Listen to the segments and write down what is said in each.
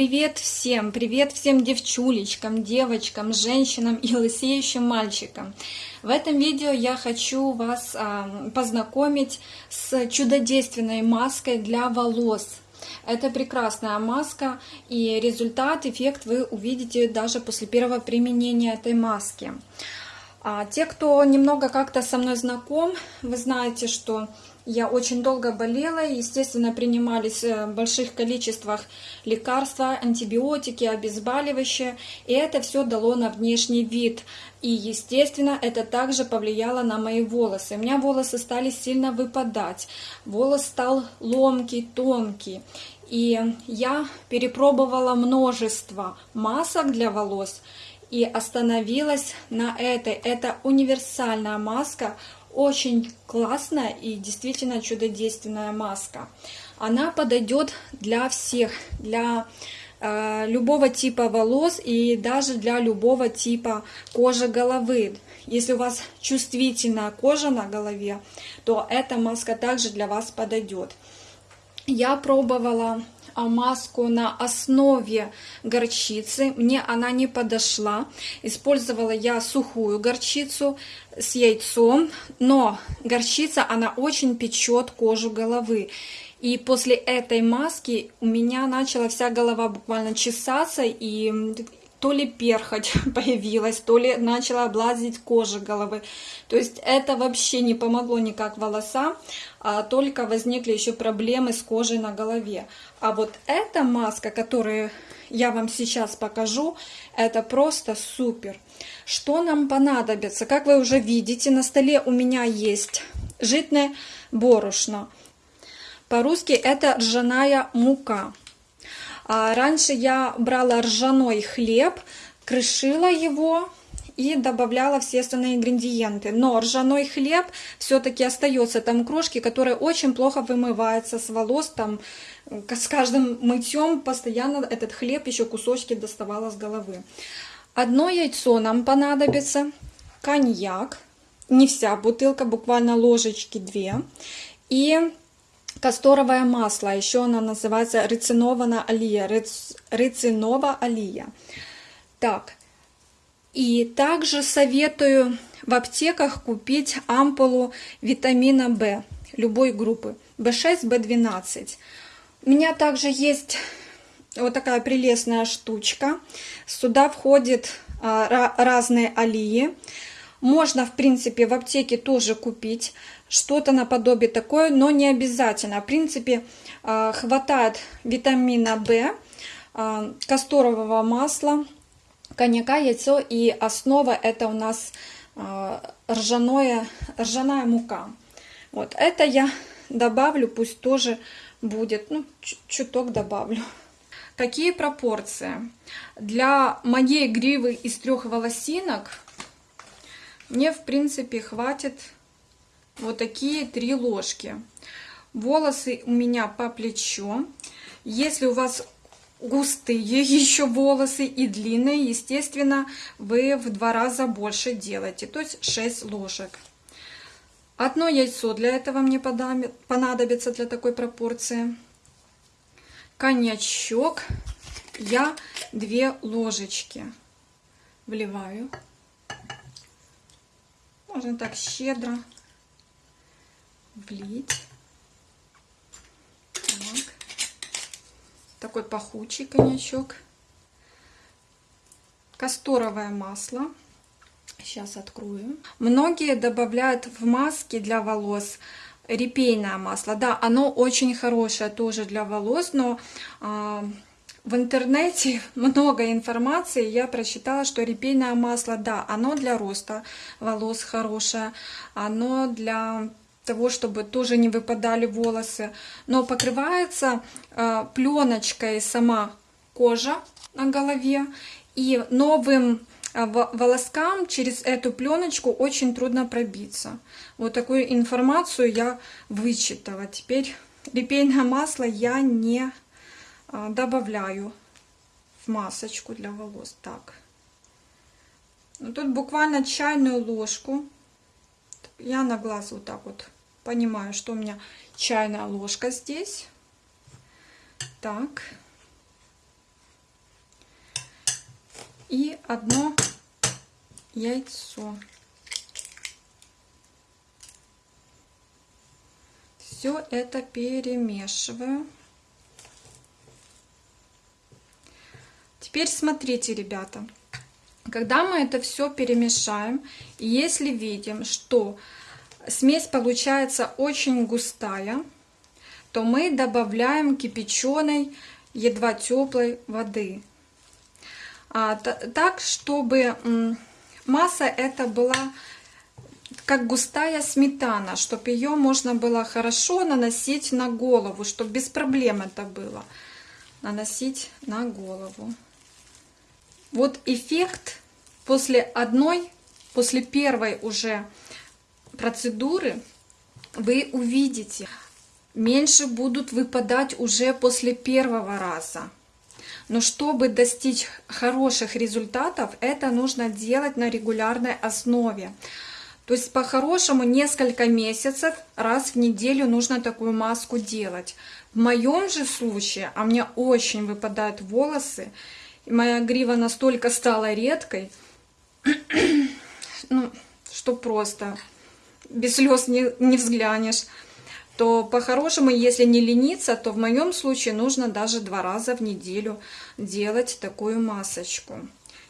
Привет всем, привет всем девчулечкам, девочкам, женщинам и лысеющим мальчикам. В этом видео я хочу вас а, познакомить с чудодейственной маской для волос. Это прекрасная маска и результат, эффект вы увидите даже после первого применения этой маски. А, те, кто немного как-то со мной знаком, вы знаете, что я очень долго болела, естественно, принимались э, в больших количествах лекарства, антибиотики, обезболивающие, и это все дало на внешний вид. И, естественно, это также повлияло на мои волосы. У меня волосы стали сильно выпадать, волос стал ломкий, тонкий. И я перепробовала множество масок для волос и остановилась на этой. Это универсальная маска, очень классная и действительно чудодейственная маска. Она подойдет для всех, для э, любого типа волос и даже для любого типа кожи головы. Если у вас чувствительная кожа на голове, то эта маска также для вас подойдет. Я пробовала маску на основе горчицы. Мне она не подошла. Использовала я сухую горчицу с яйцом, но горчица, она очень печет кожу головы. И после этой маски у меня начала вся голова буквально чесаться, и то ли перхоть появилась, то ли начала облазить кожа головы. То есть это вообще не помогло никак волосам, а только возникли еще проблемы с кожей на голове. А вот эта маска, которую я вам сейчас покажу, это просто супер. Что нам понадобится? Как вы уже видите, на столе у меня есть житное борошно. По-русски это ржаная мука. А раньше я брала ржаной хлеб, крышила его и добавляла все остальные ингредиенты. Но ржаной хлеб все-таки остается там крошки, которые очень плохо вымываются с волос. Там с каждым мытьем постоянно этот хлеб еще кусочки доставала с головы. Одно яйцо нам понадобится, коньяк, не вся бутылка, буквально ложечки две. И Касторовое масло, еще оно называется рецинованная алия, рец, рецинова алия. Так, и также советую в аптеках купить ампулу витамина В любой группы, В6, В12. У меня также есть вот такая прелестная штучка. Сюда входят а, разные алии. Можно, в принципе, в аптеке тоже купить что-то наподобие такое, но не обязательно. В принципе, а, хватает витамина В, а, касторового масла, коньяка, яйцо и основа это у нас а, ржаное, ржаная мука. Вот это я добавлю, пусть тоже будет, ну, чуток добавлю. Какие пропорции? Для моей гривы из трех волосинок мне, в принципе, хватит вот такие три ложки. Волосы у меня по плечо. Если у вас густые еще волосы и длинные, естественно, вы в два раза больше делаете, то есть 6 ложек. Одно яйцо для этого мне понадобится для такой пропорции. Коньячок я 2 ложечки вливаю. Можно так щедро влить. Так. Такой пахучий коньячок. Касторовое масло. Сейчас открою. Многие добавляют в маски для волос репейное масло. Да, оно очень хорошее тоже для волос, но а, в интернете много информации. Я прочитала, что репейное масло, да, оно для роста волос хорошее, оно для того, чтобы тоже не выпадали волосы. Но покрывается э, пленочкой сама кожа на голове. И новым э, волоскам через эту пленочку очень трудно пробиться. Вот такую информацию я вычитала. Теперь репейное масло я не э, добавляю в масочку для волос. Так. Ну, тут буквально чайную ложку я на глаз вот так вот понимаю, что у меня чайная ложка здесь. Так. и одно яйцо. Все это перемешиваю. Теперь смотрите, ребята. Когда мы это все перемешаем, если видим, что смесь получается очень густая, то мы добавляем кипяченой, едва теплой воды. А, так, чтобы масса это была как густая сметана, чтобы ее можно было хорошо наносить на голову, чтобы без проблем это было. Наносить на голову. Вот эффект после одной, после первой уже процедуры вы увидите. Меньше будут выпадать уже после первого раза. Но чтобы достичь хороших результатов, это нужно делать на регулярной основе. То есть по-хорошему несколько месяцев раз в неделю нужно такую маску делать. В моем же случае, а мне очень выпадают волосы, моя грива настолько стала редкой, ну, что просто без слез не, не взглянешь, то по-хорошему, если не лениться, то в моем случае нужно даже два раза в неделю делать такую масочку.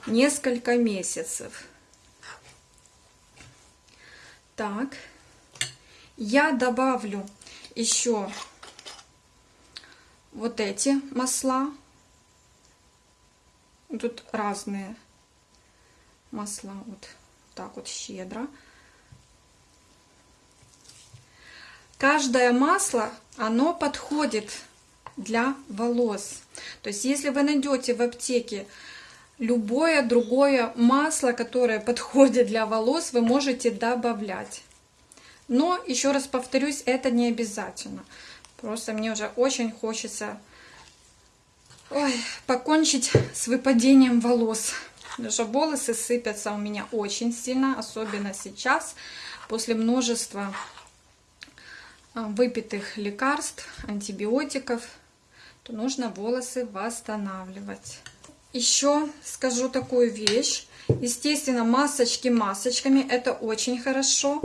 Несколько месяцев. Так, я добавлю еще вот эти масла. Тут разные масла, вот так вот щедро. Каждое масло, оно подходит для волос. То есть, если вы найдете в аптеке любое другое масло, которое подходит для волос, вы можете добавлять. Но, еще раз повторюсь, это не обязательно. Просто мне уже очень хочется ой, покончить с выпадением волос. Что волосы сыпятся у меня очень сильно, особенно сейчас, после множества а, выпитых лекарств, антибиотиков, то нужно волосы восстанавливать. Еще скажу такую вещь. Естественно, масочки масочками, это очень хорошо.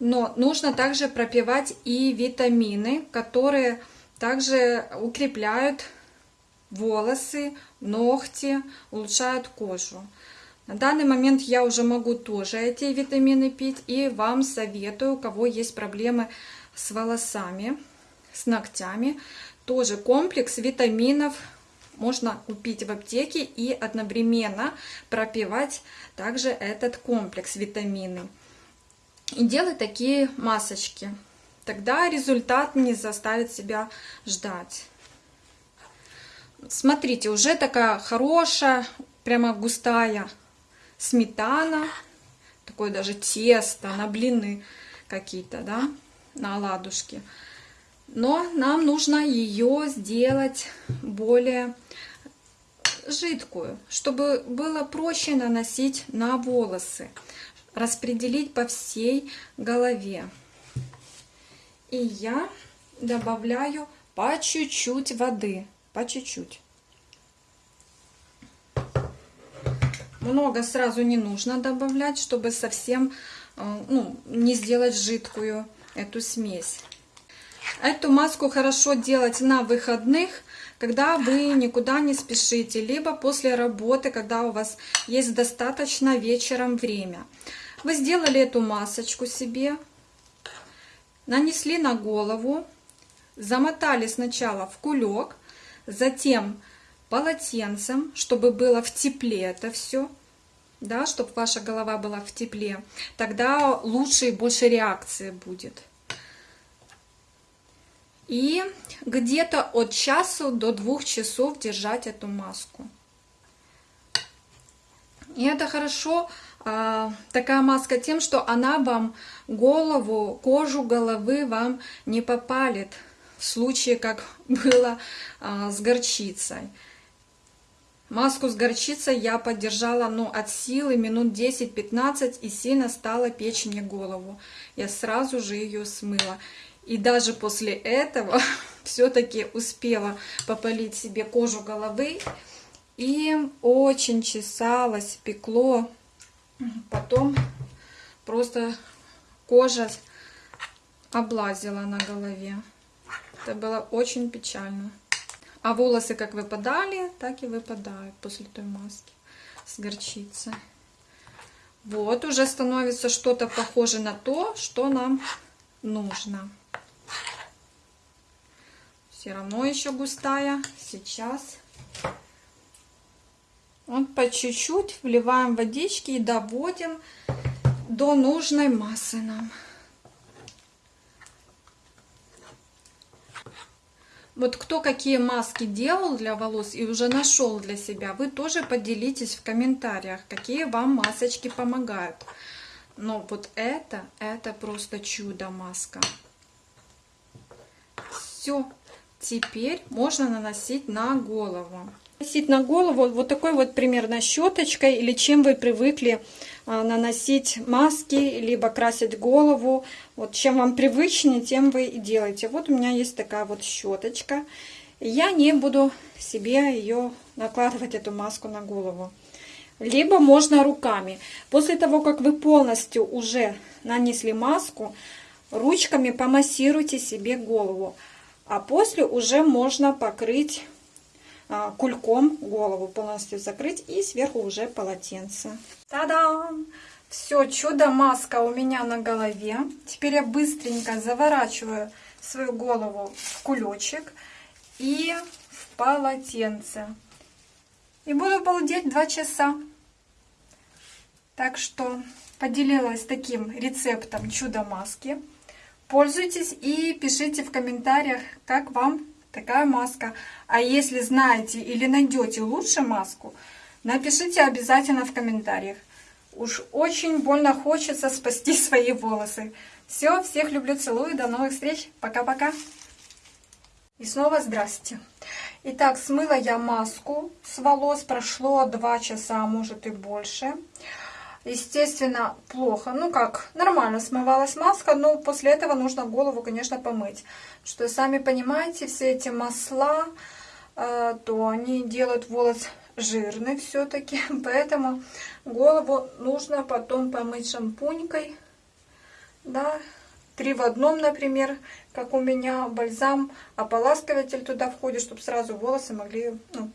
Но нужно также пропивать и витамины, которые также укрепляют волосы, ногти, улучшают кожу. На данный момент я уже могу тоже эти витамины пить и вам советую, у кого есть проблемы с волосами, с ногтями, тоже комплекс витаминов можно купить в аптеке и одновременно пропивать также этот комплекс витамины. И делать такие масочки. Тогда результат не заставит себя ждать. Смотрите, уже такая хорошая, прямо густая сметана. Такое даже тесто на блины какие-то, да, на оладушки но нам нужно ее сделать более жидкую, чтобы было проще наносить на волосы, распределить по всей голове. И я добавляю по чуть-чуть воды, по чуть-чуть. Много сразу не нужно добавлять, чтобы совсем э, ну, не сделать жидкую эту смесь. Эту маску хорошо делать на выходных, когда вы никуда не спешите, либо после работы, когда у вас есть достаточно вечером время. Вы сделали эту масочку себе, нанесли на голову, замотали сначала в кулек, затем полотенцем, чтобы было в тепле это все, да, чтобы ваша голова была в тепле, тогда лучше и больше реакции будет. И где-то от часу до двух часов держать эту маску. И это хорошо, а, такая маска тем, что она вам голову, кожу головы вам не попалит, в случае, как было а, с горчицей. Маску с горчицей я поддержала ну, от силы минут 10-15 и сильно стала печь мне голову. Я сразу же ее смыла. И даже после этого все-таки успела попалить себе кожу головы И очень чесалось, пекло. Потом просто кожа облазила на голове. Это было очень печально. А волосы как выпадали, так и выпадают после той маски с горчицей. Вот, уже становится что-то похоже на то, что нам нужно. Все равно еще густая. Сейчас вот по чуть-чуть вливаем водички и доводим до нужной массы нам. Вот кто какие маски делал для волос и уже нашел для себя, вы тоже поделитесь в комментариях, какие вам масочки помогают. Но вот это, это просто чудо маска. Все, теперь можно наносить на голову. Наносить на голову вот такой вот примерно щеточкой или чем вы привыкли наносить маски, либо красить голову. Вот чем вам привычнее, тем вы и делаете. Вот у меня есть такая вот щеточка. Я не буду себе ее накладывать, эту маску на голову. Либо можно руками. После того, как вы полностью уже нанесли маску, ручками помассируйте себе голову. А после уже можно покрыть а, кульком голову полностью закрыть и сверху уже полотенце. Та-дам! Все, чудо-маска у меня на голове. Теперь я быстренько заворачиваю свою голову в кулечек и в полотенце. И буду балдеть 2 часа. Так что поделилась таким рецептом чудо-маски. Пользуйтесь и пишите в комментариях, как вам такая маска. А если знаете или найдете лучше маску, напишите обязательно в комментариях. Уж очень больно хочется спасти свои волосы. Все, всех люблю, целую, до новых встреч, пока-пока. И снова здрасте. Итак, смыла я маску с волос, прошло 2 часа, а может и больше. Естественно, плохо. Ну как, нормально смывалась маска, но после этого нужно голову, конечно, помыть. Что, сами понимаете, все эти масла, то они делают волос жирный все-таки. Поэтому голову нужно потом помыть шампунькой. Да, три в одном, например, как у меня бальзам, ополаскиватель туда входит, чтобы сразу волосы могли ну,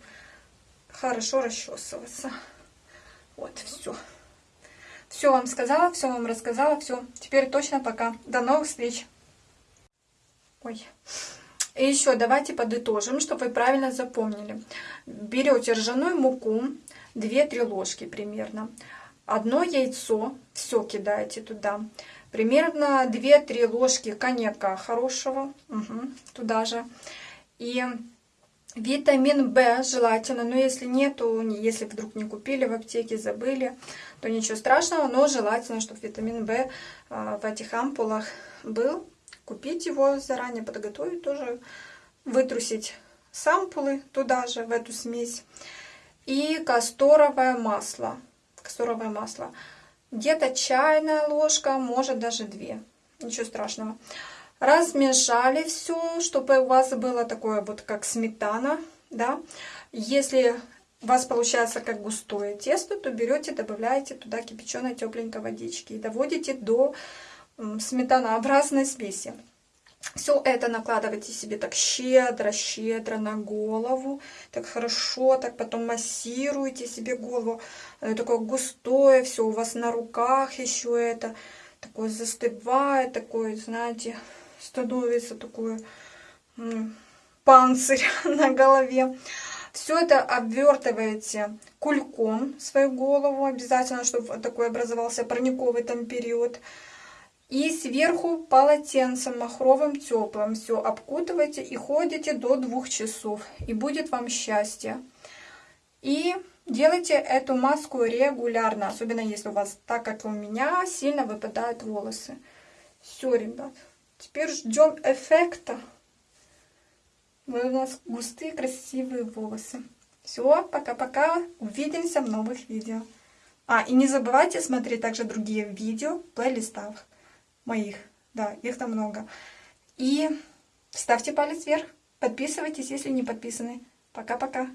хорошо расчесываться. Вот, все. Все вам сказала, все вам рассказала, все. Теперь точно пока. До новых встреч. Ой. И еще давайте подытожим, чтобы вы правильно запомнили. Берете ржаную муку, 2-3 ложки примерно. Одно яйцо, все кидаете туда. Примерно 2-3 ложки коньяка хорошего, угу, туда же. И Витамин В желательно, но если нету, если вдруг не купили в аптеке, забыли, то ничего страшного, но желательно, чтобы витамин В а, в этих ампулах был. Купить его заранее, подготовить тоже, вытрусить с ампулы туда же, в эту смесь. И касторовое масло. Касторовое масло. Где-то чайная ложка, может даже две. Ничего страшного. Размешали все, чтобы у вас было такое вот как сметана, да. Если у вас получается как густое тесто, то берете, добавляете туда кипяченой тепленькой водички и доводите до сметанообразной смеси. Все это накладывайте себе так щедро-щедро на голову, так хорошо, так потом массируйте себе голову, такое густое, все у вас на руках еще это, такое застывает, такое, знаете, становится такой панцирь на голове. Все это обвертываете кульком свою голову, обязательно, чтобы такой образовался парниковый там период. И сверху полотенцем махровым теплым все обкутывайте и ходите до двух часов. И будет вам счастье. И делайте эту маску регулярно, особенно если у вас, так как у меня, сильно выпадают волосы. Все, ребят. Теперь ждем эффекта. Вот у нас густые красивые волосы. Все, пока-пока. Увидимся в новых видео. А, и не забывайте смотреть также другие видео в плейлистах моих. Да, их там много. И ставьте палец вверх. Подписывайтесь, если не подписаны. Пока-пока.